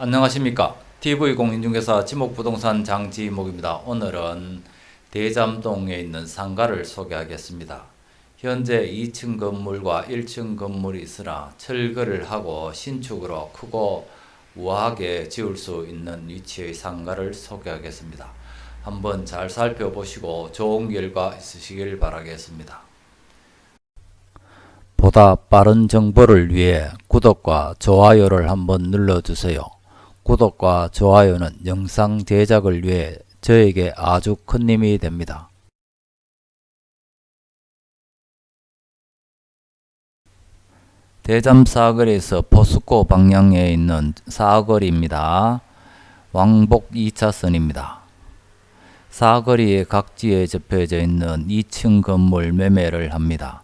안녕하십니까 TV공인중개사 지목부동산 장지목입니다. 오늘은 대잠동에 있는 상가를 소개하겠습니다. 현재 2층 건물과 1층 건물이 있으나 철거를 하고 신축으로 크고 우아하게 지을 수 있는 위치의 상가를 소개하겠습니다. 한번 잘 살펴보시고 좋은 결과 있으시길 바라겠습니다. 보다 빠른 정보를 위해 구독과 좋아요를 한번 눌러주세요. 구독과 좋아요는 영상 제작을 위해 저에게 아주 큰 힘이 됩니다. 대잠 사거리에서 포스코 방향에 있는 사거리입니다. 왕복 2차선입니다. 사거리의 각지에 접혀져 있는 2층 건물 매매를 합니다.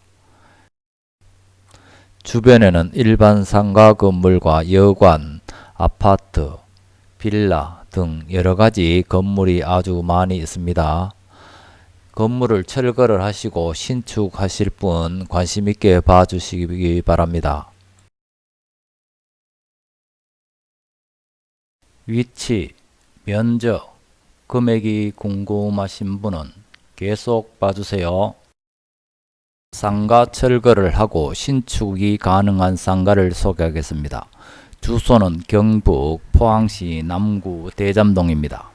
주변에는 일반 상가 건물과 여관, 아파트, 빌라 등 여러가지 건물이 아주 많이 있습니다. 건물을 철거를 하시고 신축하실 분 관심있게 봐주시기 바랍니다. 위치, 면적, 금액이 궁금하신 분은 계속 봐주세요. 상가 철거를 하고 신축이 가능한 상가를 소개하겠습니다. 주소는 경북 포항시 남구 대잠동입니다.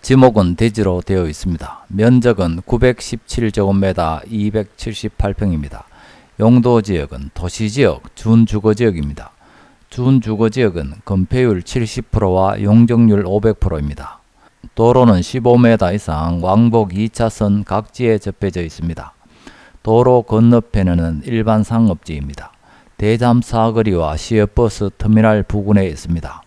지목은 대지로 되어 있습니다. 면적은 917제곱미터 278평입니다. 용도지역은 도시지역 준주거지역입니다. 준주거지역은 건폐율 70%와 용적률 500%입니다. 도로는 15m 이상 왕복 2차선 각지에 접해져 있습니다. 도로 건너편에는 일반 상업지입니다. 대잠 사거리와 시외버스 터미널 부근에 있습니다.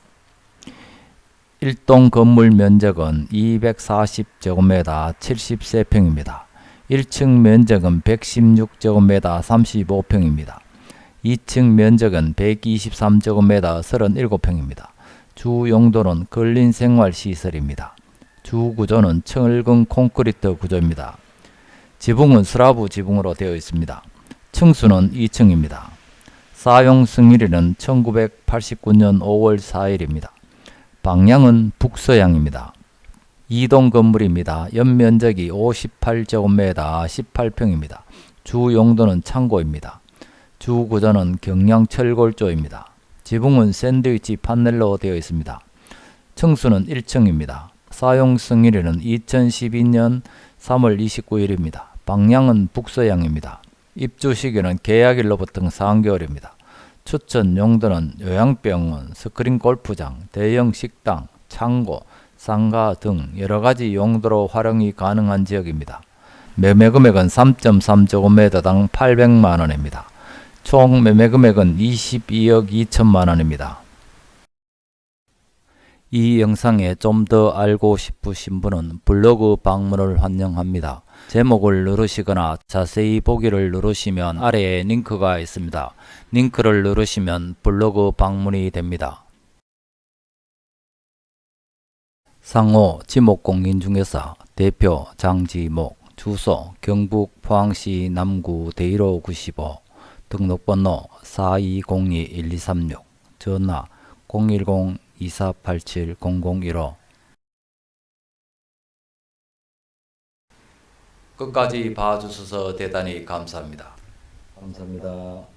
1동 건물 면적은 240제곱미터 73평입니다. 1층 면적은 116제곱미터 35평입니다. 2층 면적은 123제곱미터 37평입니다. 주 용도는 근린 생활 시설입니다. 주 구조는 철근 콘크리트 구조입니다. 지붕은 슬라브 지붕으로 되어 있습니다. 층수는 2층입니다. 사용 승일일은 1989년 5월 4일입니다. 방향은 북서향입니다. 2동 건물입니다. 연면적이 58제곱미터 18평입니다. 주 용도는 창고입니다. 주 구조는 경량 철골조입니다. 지붕은 샌드위치 판넬로 되어 있습니다. 층수는 1층입니다. 사용 승일일은 2012년 3월 29일입니다. 방향은 북서향입니다. 입주 시기는 계약일로부터 3개월입니다. 추천 용도는 요양병원, 스크린 골프장, 대형 식당, 창고, 상가 등 여러가지 용도로 활용이 가능한 지역입니다. 매매 금액은 3.3제곱미터당 800만원입니다. 총 매매 금액은 22억 2천만원입니다. 이 영상에 좀 더 알고 싶으신 분은 블로그 방문을 환영합니다. 제목을 누르시거나 자세히 보기를 누르시면 아래에 링크가 있습니다. 링크를 누르시면 블로그 방문이 됩니다. 상호 지목공인중개사 대표 장지목 주소 경북 포항시 남구 대일호 95 등록번호 4202-1236 전화 010-2487-0015 끝까지 봐주셔서 대단히 감사합니다. 감사합니다.